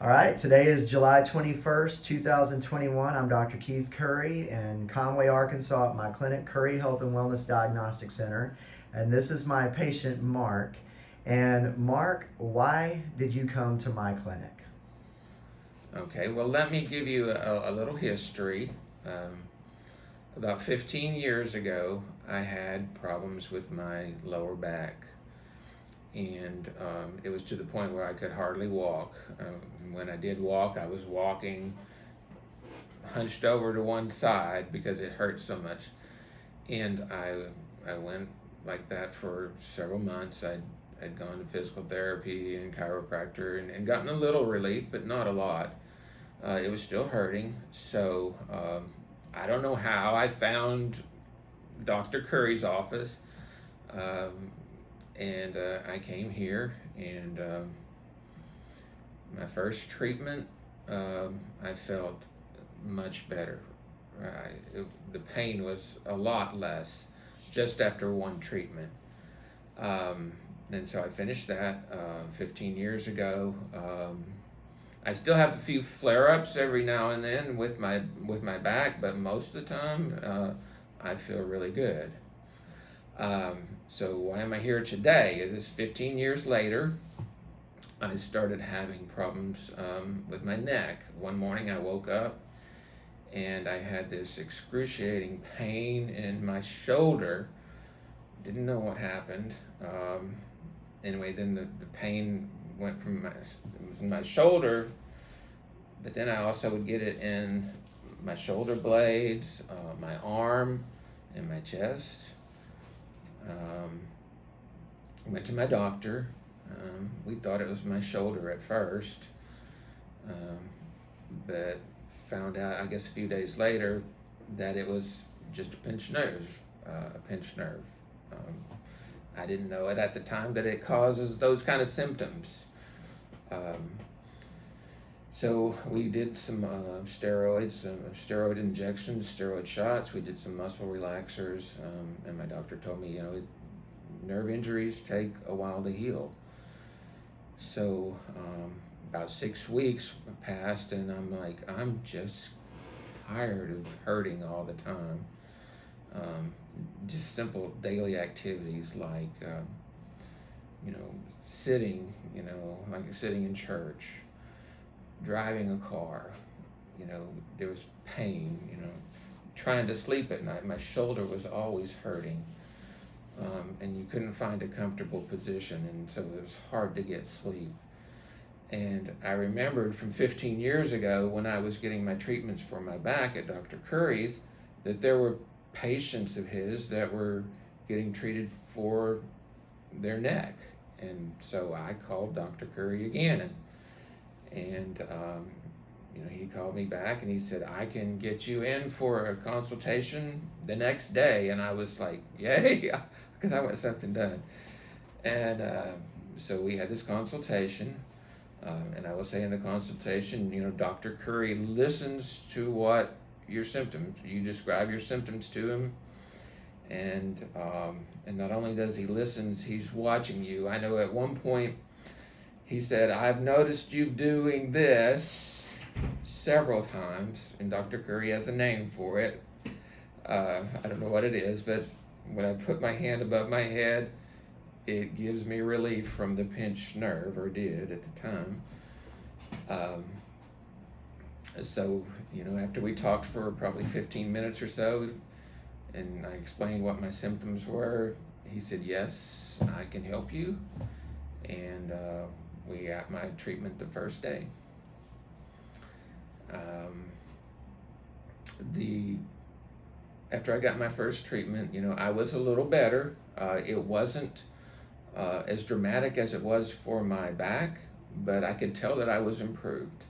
All right, today is July 21st, 2021. I'm Dr. Keith Curry in Conway, Arkansas at my clinic, Curry Health and Wellness Diagnostic Center. And this is my patient, Mark. And Mark, why did you come to my clinic? Okay, well, let me give you a, a little history. Um, about 15 years ago, I had problems with my lower back. And um, it was to the point where I could hardly walk. Um, when I did walk, I was walking hunched over to one side because it hurt so much. And I, I went like that for several months. I'd, I'd gone to physical therapy and chiropractor and, and gotten a little relief, but not a lot. Uh, it was still hurting. So um, I don't know how I found Dr. Curry's office. Um, and uh, I came here and um, my first treatment, um, I felt much better. I, it, the pain was a lot less just after one treatment. Um, and so I finished that uh, 15 years ago. Um, I still have a few flare-ups every now and then with my with my back, but most of the time uh, I feel really good. Um, so why am I here today? This 15 years later, I started having problems um, with my neck. One morning I woke up and I had this excruciating pain in my shoulder. Didn't know what happened. Um, anyway, then the, the pain went from my, from my shoulder, but then I also would get it in my shoulder blades, uh, my arm, and my chest. Um, went to my doctor. Um, we thought it was my shoulder at first, um, but found out, I guess, a few days later that it was just a pinched nerve, uh, a pinched nerve. Um, I didn't know it at the time, but it causes those kind of symptoms. Um, so we did some uh, steroids, some steroid injections, steroid shots. We did some muscle relaxers, um, and my doctor told me, you know, nerve injuries take a while to heal. So um, about six weeks passed, and I'm like, I'm just tired of hurting all the time. Um, just simple daily activities like, um, you know, sitting, you know, like sitting in church, driving a car, you know, there was pain, you know, trying to sleep at night. My shoulder was always hurting. Um, and you couldn't find a comfortable position, and so it was hard to get sleep. And I remembered from 15 years ago when I was getting my treatments for my back at Dr. Curry's that there were patients of his that were getting treated for their neck. And so I called Dr. Curry again. And, um, you know, he called me back and he said, I can get you in for a consultation the next day. And I was like, yay, because I want something done. And uh, so we had this consultation. Um, and I will say in the consultation, you know, Dr. Curry listens to what your symptoms. You describe your symptoms to him, and um, and not only does he listens, he's watching you. I know at one point he said, "I've noticed you doing this several times," and Dr. Curry has a name for it. Uh, I don't know what it is, but when I put my hand above my head, it gives me relief from the pinched nerve, or did at the time. Um, so, you know, after we talked for probably 15 minutes or so, and I explained what my symptoms were, he said, Yes, I can help you. And uh, we got my treatment the first day. Um, the after I got my first treatment, you know, I was a little better. Uh, it wasn't uh, as dramatic as it was for my back, but I could tell that I was improved.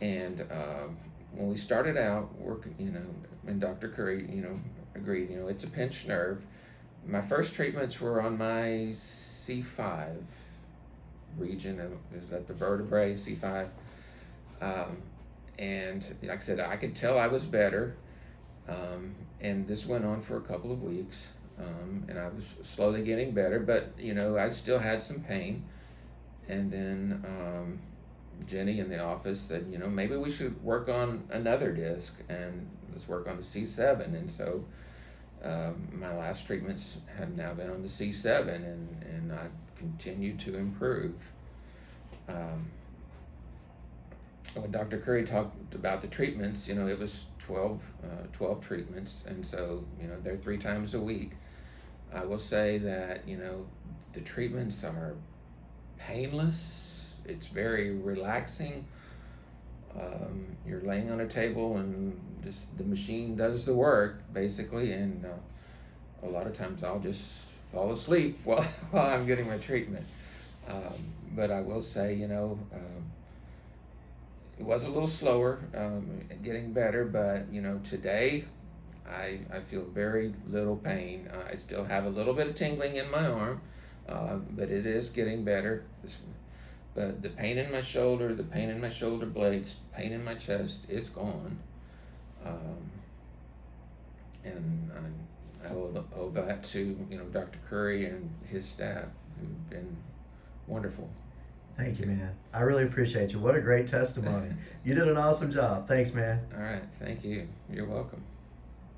And um, when we started out working, you know, and Dr. Curry, you know, agreed, you know, it's a pinched nerve. My first treatments were on my C5 region, is that the vertebrae, C5? Um, and like I said, I could tell I was better. Um, and this went on for a couple of weeks. Um, and I was slowly getting better, but you know, I still had some pain. And then um, Jenny in the office said, you know, maybe we should work on another disc and let's work on the C7. And so um, my last treatments have now been on the C7 and, and I continue to improve. Um, when Dr. Curry talked about the treatments, you know, it was 12, uh, 12 treatments. And so, you know, they're three times a week. I will say that, you know, the treatments are painless. It's very relaxing. Um, you're laying on a table and just the machine does the work basically, and uh, a lot of times I'll just fall asleep while while I'm getting my treatment. Um, but I will say, you know, um, it was a little slower, um, getting better. But you know, today I I feel very little pain. Uh, I still have a little bit of tingling in my arm, uh, but it is getting better. But the pain in my shoulder, the pain in my shoulder blades, pain in my chest, it's gone. Um, and I, I owe, the, owe that to you know Dr. Curry and his staff who've been wonderful. Thank you, man. I really appreciate you. What a great testimony. you did an awesome job. Thanks, man. All right, thank you. You're welcome.